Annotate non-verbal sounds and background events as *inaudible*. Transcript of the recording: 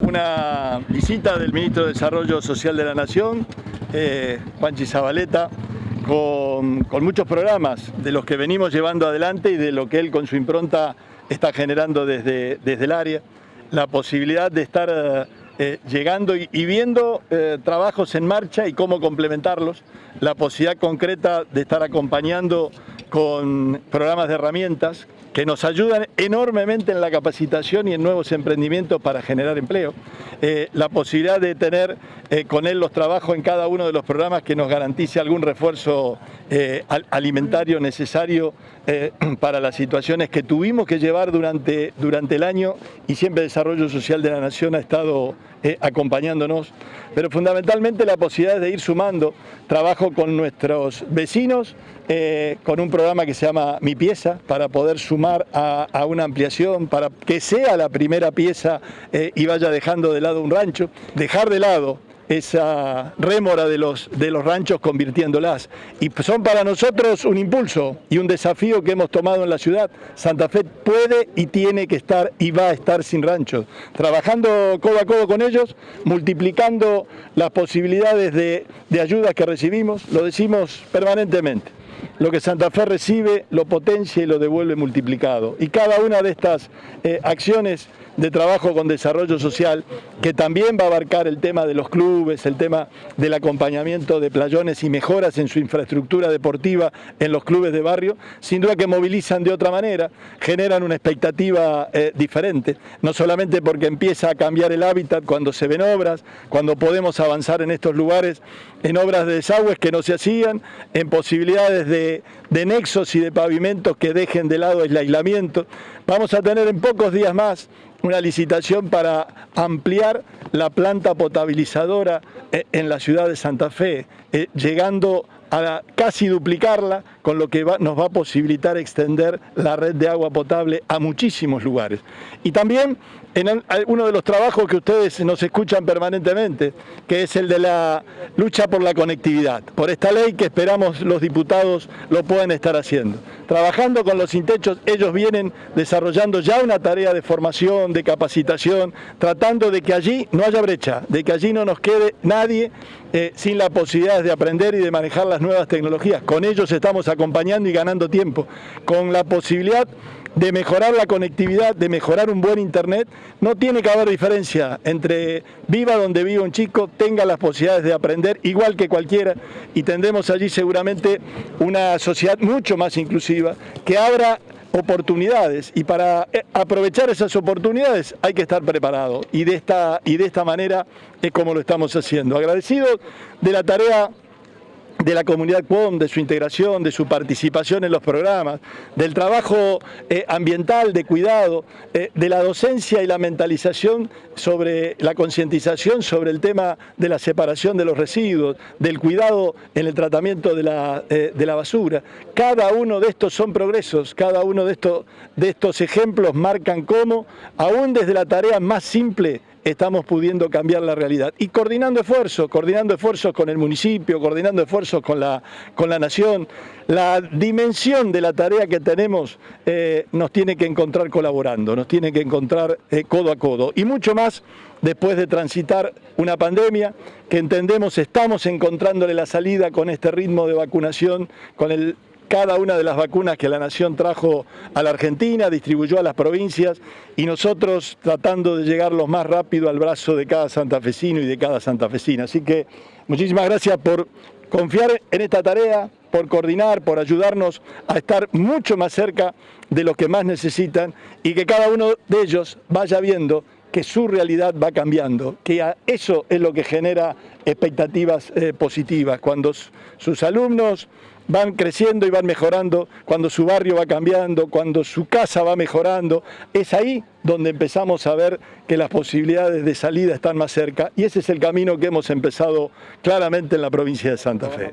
Una visita del Ministro de Desarrollo Social de la Nación, eh, Juanchi Zabaleta, con, muchos programas de los que venimos llevando adelante y de lo que él con su impronta está generando desde, desde el área. La posibilidad de estar eh, eh llegando y, y viendo eh, trabajos en marcha y cómo complementarlos. La posibilidad concreta de estar acompañando con programas de herramientas que nos ayudan enormemente en la capacitación y en nuevos emprendimientos para generar empleo. Eh, la posibilidad de tener eh, con él los trabajos en cada uno de los programas que nos garantice algún refuerzo eh, alimentario necesario eh, *clears throat* para las situaciones que tuvimos que llevar durante, durante el año y siempre el Desarrollo Social de la Nación ha estado eh, acompañándonos, pero fundamentalmente la posibilidad de ir sumando trabajo con nuestros vecinos, con un programa que se llama Mi Pieza, para poder sumar a, una ampliación, para que sea la primera pieza eh, y vaya dejando de lado un rancho, dejar de lado esa rémora de los, de los ranchos convirtiéndolas. Y son para nosotros un impulso y un desafío que hemos tomado en la ciudad. Santa Fe puede y tiene que estar y va a estar sin ranchos. Trabajando codo a codo con ellos, multiplicando las posibilidades de, de ayudas que recibimos, lo decimos permanentemente. Lo que Santa Fe recibe lo potencia y lo devuelve multiplicado. Y cada una de estas eh, acciones de trabajo con desarrollo social, que también va a abarcar el tema de los clubes, el tema del acompañamiento de playones y mejoras en su infraestructura deportiva en los clubes de barrio, sin duda que movilizan de otra manera, generan una expectativa eh, diferente, no solamente porque empieza a cambiar el hábitat cuando se ven obras, cuando podemos avanzar en estos lugares, en obras de desagües que no se hacían, en posibilidades de, nexos y de pavimentos que dejen de lado el aislamiento. Vamos a tener en pocos días más una licitación para ampliar la planta potabilizadora eh, en la ciudad de Santa Fe, eh, llegando a casi duplicarla, con lo que nos va a posibilitar extender la red de agua potable a muchísimos lugares. Y también en uno de los trabajos que ustedes nos escuchan permanentemente, que es el de la lucha por la conectividad, por esta ley que esperamos los diputados lo puedan estar haciendo. Trabajando con los intechos, ellos vienen desarrollando ya una tarea de formación, de capacitación, tratando de que allí no haya brecha, de que allí no nos quede nadie eh, sin la posibilidad de aprender y de manejar las nuevas tecnologías. Con ellos estamos acompañando y ganando tiempo, con la posibilidad de mejorar la conectividad, de mejorar un buen internet, no tiene que haber diferencia entre viva donde viva un chico, tenga las posibilidades de aprender igual que cualquiera y tendremos allí seguramente una sociedad mucho más inclusiva que abra oportunidades y para eh, aprovechar esas oportunidades hay que estar preparado y de esta, y de esta manera es como lo estamos haciendo. Agradecido de la tarea de la comunidad CUOM, de su integración, de su participación en los programas, del trabajo eh, ambiental, de cuidado, eh, de la docencia y la mentalización sobre la concientización sobre el tema de la separación de los residuos, del cuidado en el tratamiento de la, eh, de la basura. Cada uno de estos son progresos, cada uno de estos, de estos ejemplos marcan cómo, aún desde la tarea más simple, estamos pudiendo cambiar la realidad. Y coordinando esfuerzos, coordinando esfuerzos con el municipio, coordinando esfuerzos con la, con la nación, la dimensión de la tarea que tenemos eh, nos tiene que encontrar colaborando, nos tiene que encontrar eh, codo a codo. Y mucho más después de transitar una pandemia que entendemos estamos encontrándole la salida con este ritmo de vacunación, con el cada una de las vacunas que la Nación trajo a la Argentina, distribuyó a las provincias y nosotros tratando de llegar lo más rápido al brazo de cada santafesino y de cada santafesina. Así que muchísimas gracias por confiar en esta tarea, por coordinar, por ayudarnos a estar mucho más cerca de los que más necesitan y que cada uno de ellos vaya viendo que su realidad va cambiando, que eso es lo que genera expectativas eh, positivas, cuando sus alumnos van creciendo y van mejorando, cuando su barrio va cambiando, cuando su casa va mejorando, es ahí donde empezamos a ver que las posibilidades de salida están más cerca y ese es el camino que hemos empezado claramente en la provincia de Santa Fe.